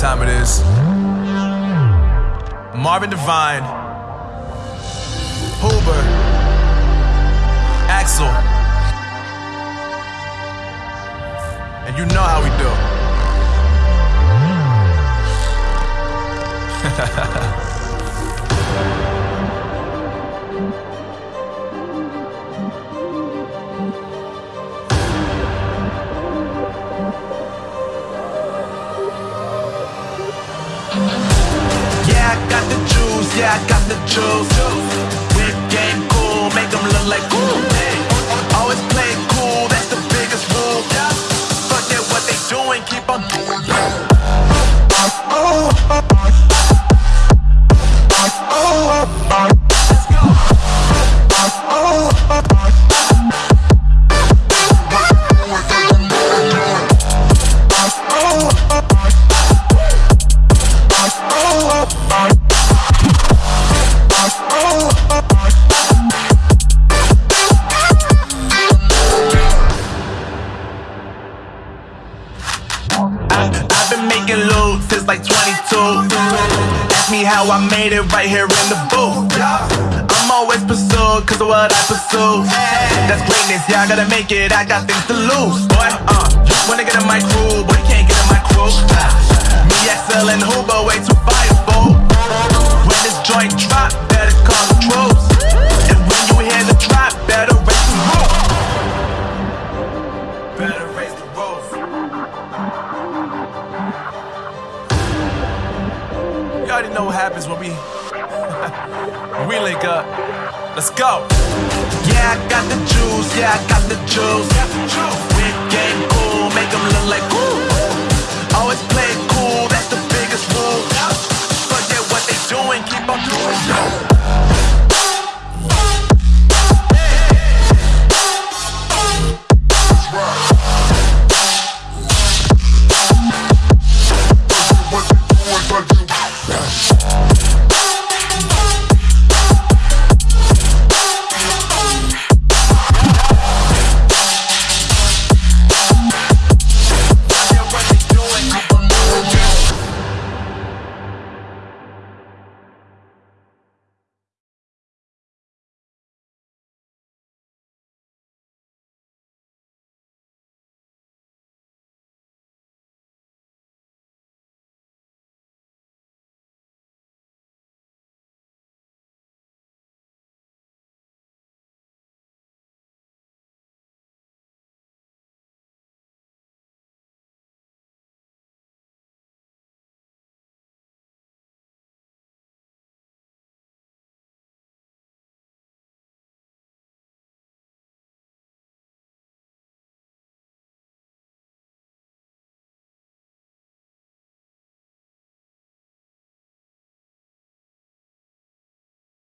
time it is. Marvin Devine, Huber, Axel, and you know how we do. yeah, I got the juice. Like 22. Ask me how I made it right here in the booth. I'm always pursued cause of what I pursue. That's greatness, yeah, I gotta make it, I got things to lose. Boy, uh, wanna get in my crew, but you can't get in my crew. already know what happens when we we link up. Let's go. Yeah, I got the juice. Yeah, I got the juice. We game cool, make them look like cool. Always play cool, that's the biggest rule. Forget what they doing, keep on doing.